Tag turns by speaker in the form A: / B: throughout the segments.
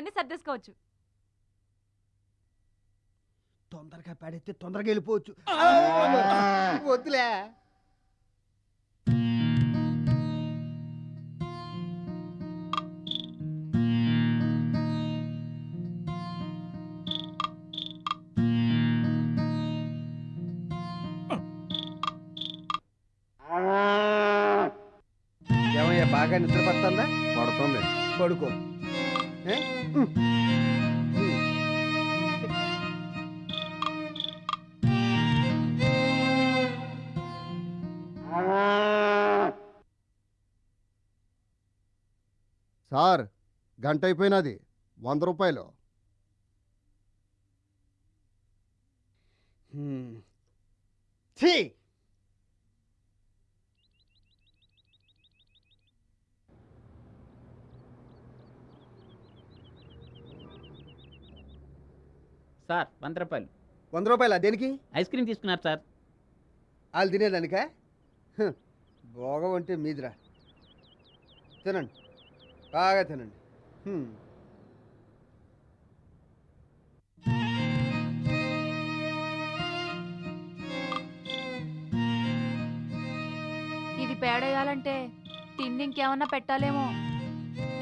A: పనులన్నీ సర్దేసుకోవచ్చు.
B: తొందరగా పెడితే తొందరగా వెళ్ళిపోవచ్చు. వద్దులే. ఏమయ్యా బాగా నిద్ర పడుతుందా
C: పడుతుంది.
B: పడుకో.
C: సార్ గంట అయిపోయినది. వంద రూపాయలు.
B: ఛీ!
D: సార్ వంద రూపాయలు.
B: వంద రూపాయల? దేనికి?
D: ఐస్ క్రీమ్ తీసుకున్నారు సార్.
B: వాళ్ళు తినేదానికా? హ్, భోగం అంటే మీదిరా. తినండి. బాగా తినండి. హ్మ్.
A: ఇది పేడేయాలంటే తిండి ఇంకేమన్నా పెట్టాలేమో.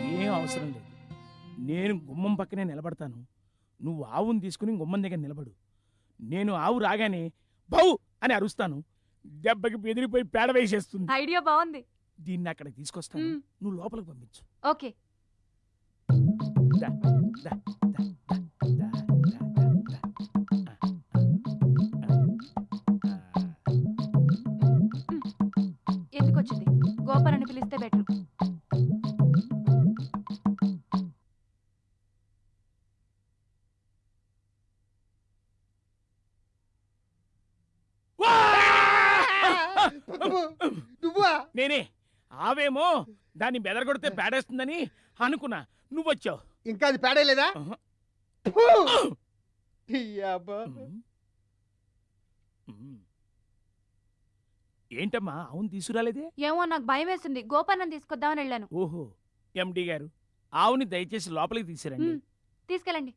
E: ఏం అవసరం లేదు. నేను గుమ్మం పక్కనే నిలబడతాను. నువ్వు ఆవుని తీసుకుని గుమ్మం దగ్గర నిలబడు. నేను ఆవు రాగానే బౌ! అని అరుస్తాను. దెబ్బకి బెదిరిపోయి పేడ వేసేస్తుంది.
A: ఐడియా బాగుంది.
E: దీన్ని అక్కడికి తీసుకొస్తాను. నువ్వు లోపలికి పంపించు.
A: ఓకే. ఎందుకు వచ్చింది గోపాలని పిలిస్తే బెటర్.
B: నువ్వా?
E: నేనే. ఆవేమో దాన్ని బెదరగొడితే పేడేస్తుందని అనుకున్నా. నువ్వొచ్చావు.
B: ఇంకా అది పేడేలేదా.
E: ఏంటమ్మా అవును తీసుకురాలేదే?
A: ఏమో నాకు భయం వేసింది. గోపాలను తీసుకొద్దామని వెళ్ళాను.
E: ఓహో ఎండి గారు ఆవుని దయచేసి లోపలికి తీసిరండి.
A: తీసుకెళ్ళండి.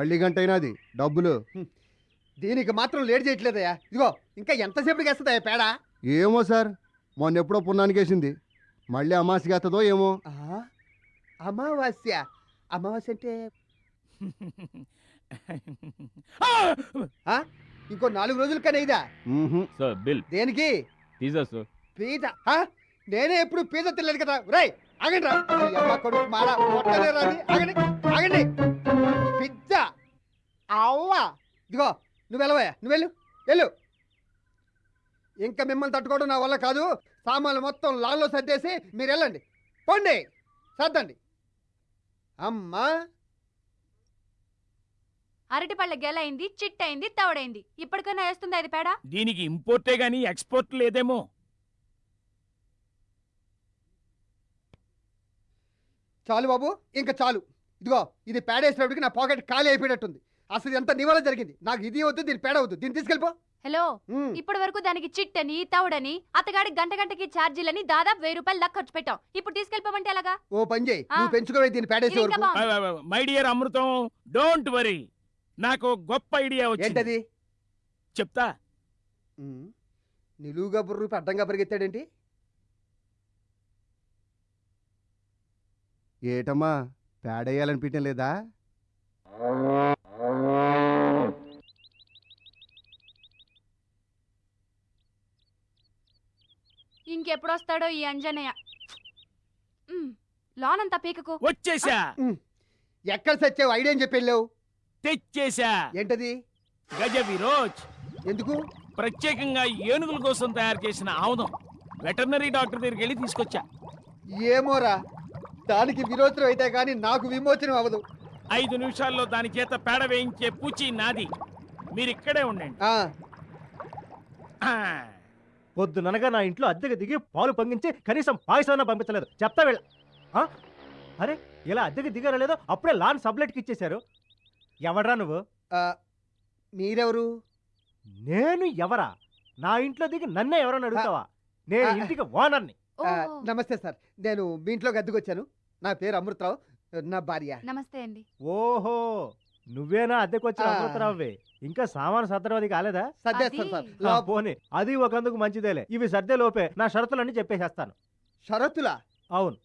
C: మళ్ళీ గంట అయినది డబ్బులు.
B: దీనికి మాత్రం లేట్ చేయట్లేదయ్యా. ఇదిగో ఇంకా ఎంతసేపటికి వేస్తుందయ్యా పేడ?
C: ఏమో సార్ మొన్న ఎప్పుడో పున్నానికి వేసింది. మళ్ళీ అమాసికి వేస్తుందో ఏమో.
B: ఆ? అమావాస్య? అమావాస్య అంటే? ఇంకో నాలుగు రోజులు కానీ ఇదా?
C: మ్మ్హ్.
F: Sir bill.
B: దేనికి?
F: Pizza sir.
B: పిజ్జా? ఆ? నేనే ఎప్పుడు పిజ్జా తినలేదు కదా. రేయ్ ఆగండి రా కొడుకు మారా ఆగండి. అవ్వా. ఇదిగో నువ్వు వెళ్ళవయ్యా నువ్వు వెళ్ళు వెళ్ళు. ఇంకా మిమ్మల్ని తట్టుకోవడం నా వల్ల కాదు. సామాన్లు మొత్తం లాల్లో సర్దేసి మీరు వెళ్ళండి. పోండి సర్దండి. అమ్మా.
A: అరటిపళ్ళ గెలైంది చిట్టయింది తవడైంది. ఇప్పటికైనా వేస్తుంది అది పేడ?
E: దీనికి ఇంపోర్టే గాని ఎక్స్పోర్ట్ లేదేమో.
B: చాలు బాబు ఇంకా చాలు. ఇదిగో ఇది పేడేసినప్పటికి నా పాకెట్ ఖాళీ అయిపోయినట్టుంది అసలు ఎంత నీ వల్ల జరిగింది? నాకు ఇది వద్దు దీని పేడ వద్దు. దీన్ని తీసుకెళ్ళిపో.
A: Hello
B: um.
A: ఇప్పటి వరకు దానికి చిట్టని తవడని అతగాడి గంట గంటకి ఛార్జీలని దాదాపు వెయ్యి రూపాయలు దాకా ఖర్చు పెట్టాం. ఇప్పుడు తీసుకెళ్ళిపోమంటే ఎలాగా?
B: ఓ పని చేయి.
A: ఆ.
B: నువ్వు పెంచుకోవే దీన్ని పేడేసే
A: ఇది ఇంకా
B: వరకు.
A: బాగుంది.
E: My dear Amrutham don't worry. నాకు ఒక గొప్ప ఐడియా వచ్చింది.
B: ఏంటది?
E: చెప్తా.
B: ఉమ్. నిలువుగా బుర్రూపి అడ్డంగా పరిగెత్తాడేంటి?
C: ఏటమ్మా పేడేయాలనిపించడం లేదా?
A: ఇంకెప్పుడు వస్తాడో ఈ అంజనయ్య ఉమ్, లోనంతా పీకకు.
E: వచ్చేసా.
B: ఎక్కడ సచ్చావు? ఐడియా అని చెప్పి వెళ్ళావు?
E: తెచ్చేసా.
B: ఏంటది?
E: గజ విరోజ్
B: ఎందుకు?
E: ప్రత్యేకంగా ఏనుగుల కోసం తయారు చేసిన ఆముదం. వెటర్నరీ డాక్టర్ దగ్గరికి వెళ్ళి తీసుకొచ్చా.
B: ఏమోరా. దానికి విరోచనం అయితే కానీ నాకు విమోచనం అవ్వదు.
E: ఐదు నిమిషాల్లో దాని చేత పేడ వేయించే పూచి నాది. మీరు ఇక్కడే ఉండండి
F: పొద్దుననగా నా ఇంట్లో అద్దెకి దిగి పాలు పొంగించి కనీసం పాయసం పంపించలేదు. చెప్తా వీళ్ళ? అరే ఇలా అద్దెకి దిగారో లేదో అప్పుడే లాన్ సబ్లెట్కి ఇచ్చేశారు. ఎవడ్రా నువ్వు?
B: ఆ, మీరెవరు?
F: నేను ఎవరా? నా ఇంట్లో దిగి నన్నే ఎవరని అడుగుతావా? నేను. ఇంటికి ఓనర్ని.
B: నమస్తే సార్. నేను మీ ఇంట్లోకి అద్దెకొచ్చాను. నా పేరు అమృతరావు నా భార్య.
A: నమస్తే అండి.
F: ఓహో నువ్వేనా అద్దెకి వచ్చిన
B: ఆ.
F: అమృతరావువే ఇంకా సామాను సర్దడం అది కాలేదా?
B: సర్దేస్తాను సార్.
A: అది-
F: ఆ,
B: లోప-
F: పోనీ. అది ఒకందుకు మంచిదేలే. ఇవి సర్దే లోపే నా షరతులన్నీ చెప్పేసేస్తాను.
B: షరతులా?
F: అవును.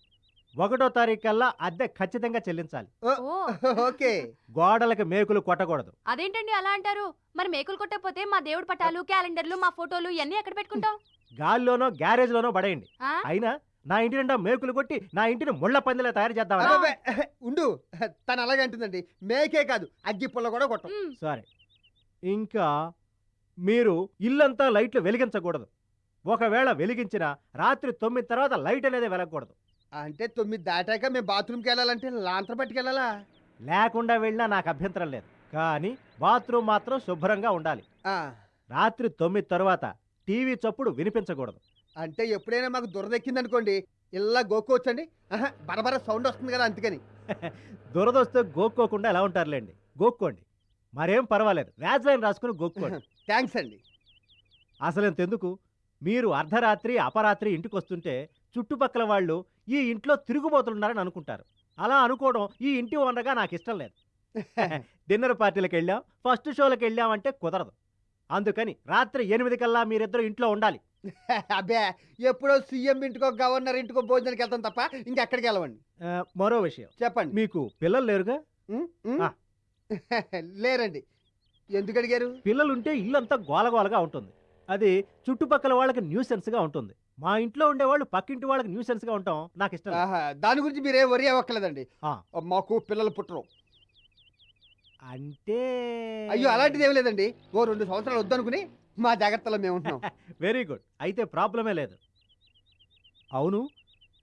F: ఒకటో తారీఖు కల్లా అద్దె ఖచ్చితంగా చెల్లించాలి.
A: ఓ.
B: ఓకే.
F: గోడలకి మేకులు కొట్టకూడదు.
A: అదేంటండి అలా అంటారు? మరి మేకులు కొట్టకపోతే మా దేవుడి పటాలు క్యాలెండర్లు మా ఫోటోలు ఇవన్నీ ఎక్కడ పెట్టుకుంటాం?
F: గాల్లోనో గ్యారేజ్లోనో పడేయండి.
A: ఆ?
F: అయినా నా ఇంటి నిండా మేకులు కొట్టి నా ఇంటిని ముళ్ళ పందిలా తయారు
B: అబ్బబ్బే, ఉండు. తను అలాగే అంటుందండి. మేకే కాదు అగ్గి పుల్ల కూడా కొట్టం.
F: సరే. ఇంకా మీరు ఇల్లంతా లైట్లు వెలిగించకూడదు. ఒకవేళ వెలిగించినా రాత్రి తొమ్మిది తర్వాత లైట్ అనేది వెలగకూడదు.
B: అంటే తొమ్మిది దాటాక మేము బాత్రూమ్కి వెళ్ళాలంటే లాంతర పట్టుకెళ్ళాలా
F: లేకుండా వెళ్ళినా నాకు అభ్యంతరం లేదు. కానీ బాత్రూమ్ మాత్రం శుభ్రంగా ఉండాలి.
B: ఆ,
F: రాత్రి తొమ్మిది తర్వాత టీవీ చప్పుడు వినిపించకూడదు.
B: అంటే ఎప్పుడైనా మాకు దురదెక్కింది అనుకోండి ఇలా గోక్కోవచ్చండి. బరబర సౌండ్ వస్తుంది కదా అందుకని.
F: దురదొస్తే గోక్కోకుండా ఎలా ఉంటారులేండి? గోక్కోండి. మరేం పర్వాలేదు. వ్యాజ్లైన్ రాసుకుని గోక్కోండి.
B: థ్యాంక్స్ అండి.
F: అసలు ఎందుకు మీరు అర్ధరాత్రి అపరాత్రి ఇంటికి వస్తుంటే చుట్టుపక్కల వాళ్ళు ఈ ఇంట్లో తిరుగుబోతున్నారని అనుకుంటారు. అలా అనుకోవడం ఈ ఇంటి ఓనర్గా నాకు ఇష్టం లేదు. డిన్నర్ పార్టీలకు వెళ్ళాం ఫస్ట్ షోలకు వెళ్ళామంటే కుదరదు. అందుకని రాత్రి ఎనిమిది కల్లా మీరిద్దరు ఇంట్లో ఉండాలి.
B: అబ్బే ఎప్పుడో సీఎం ఇంటికో గవర్నర్ ఇంటికో భోజనానికి వెళ్తాం తప్ప ఇంకెక్కడికి వెళ్ళవండి
F: ఆ, మరో విషయం.
B: చెప్పండి.
F: మీకు పిల్లలు లేరుగా?
B: ఉమ్, ఉమ్.
F: ఆ.
B: లేరండి. ఎందుకు అడిగారు?
F: పిల్లలుంటే ఇల్లంతా గోలగోలగా ఉంటుంది. అది చుట్టుపక్కల వాళ్ళకి న్యూసెన్స్గా ఉంటుంది. మా ఇంట్లో ఉండేవాళ్ళు పక్కింటి వాళ్ళకి న్యూసెన్స్గా ఉంటాం. నాకు ఇష్టం లేదు.
B: ఆహా, దాని గురించి మీరేం వరి అవ్వక్కర్లేదండి.
F: ఆ.
B: మాకు పిల్లలు పుట్టరు.
F: అంటే
B: అయ్యో అలాంటిది ఏం లేదండి. ఓ రెండు సంవత్సరాలు వద్దనుకుని మా జాగ్రత్తలో మేము ఉంటున్నాం
F: వెరీ గుడ్ అయితే ప్రాబ్లమే లేదు. అవును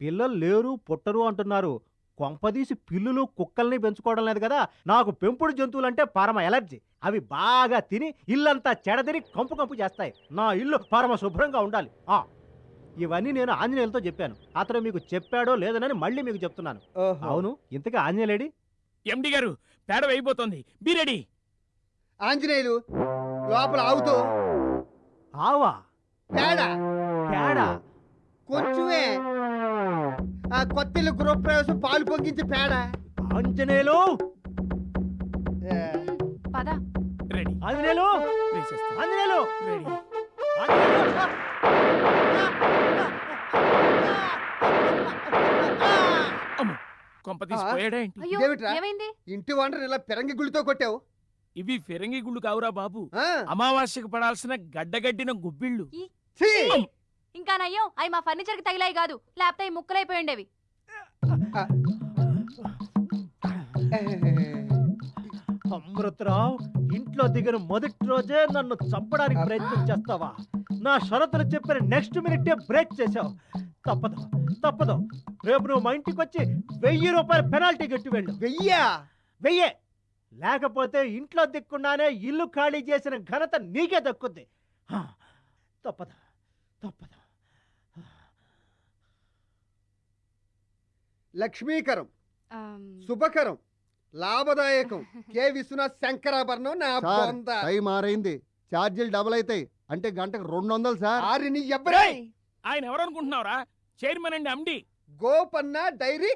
F: పిల్లలు లేరు పుట్టరు అంటున్నారు. కొంపదీసి పిల్లులు కుక్కల్ని పెంచుకోవడం లేదు కదా. నాకు పెంపుడు జంతువులంటే పరమ ఎలర్జీ. అవి బాగా తిని ఇల్లంతా చెడదిరి కంపు కంపు చేస్తాయి. నా ఇల్లు పరమ శుభ్రంగా ఉండాలి. ఆ ఇవన్నీ నేను ఆంజనేయులతో చెప్పాను. అతను మీకు చెప్పాడో లేదనని మళ్ళీ మీకు చెప్తున్నాను.
B: ఓహో.
F: అవును ఇంతగా ఆంజనేయులేడి?
E: ఎండి గారు పేడ వేయిపోతుంది. Be ready.
B: ఆంజనేయులు లోపల ఆవుతో
F: ఆవా?
B: పేడ
F: పేడ
B: కొంచెమే ఆ కొత్త ఇల్లు గృహప్రవేశం పాలు పొంగించి పేడ
F: ఆంజనేయులు?
A: పద.
E: రెడీ. వేసేస్తా.
F: ఆంజనేయులు? ఆంజనేయులు
E: రెడీ.
F: ఆంజనేయులు?
E: కొంప తీసిపోయాడా ఏంటి?
A: అయ్యో? ఏమైంది?
B: ఇంటి వండర్ ఇలా పెరంగి గుళ్ళతో కొట్టావు.
E: ఇవి ఫిరంగి గుళ్ళు కావురా బాబు.
B: ఆ,
E: అమావాస్యకు పడాల్సిన గడ్డగడ్డిన గుబ్బిళ్ళు.
B: ఛీ!
A: ఇంకా నయ్యం అవి మా ఫర్నిచర్కి తగిలాయి కాదు. లేకపోతే అవి ముక్కలైపోయి ఉండేవి
F: అమృతరావు ఇంట్లో దిగిన మొదటి రోజే నన్ను చంపడానికి ప్రయత్నం చేస్తావా? నా షరతులు చెప్పిన నెక్స్ట్ మినిటే బ్రేక్ చేశావు తప్పదు తప్పదు. రేపు నువ్వు మా ఇంటికి వచ్చి వెయ్యి రూపాయల పెనాల్టీ కట్టి వెళ్ళు.
B: వెయ్యా?
F: వెయ్యే. లేకపోతే ఇంట్లో దిక్కుండానే ఇల్లు ఖాళీ చేసిన ఘనత నీకే దక్కుద్ది. తప్పదు తప్పదు.
B: లక్ష్మీకరం శుభకరం లాభదాయకం. కె. విశ్వనాథ్ శంకరాభరణం నా
C: టైం ఆరైంది ఛార్జీలు డబుల్ అవుతాయి. అంటే గంటకు రెండు వందలు సార్.
B: ఆరిని
E: ఆయన ఎవరు అనుకుంటున్నావురా చైర్మన్ అండి అండి
B: గోపన్న డైరీ.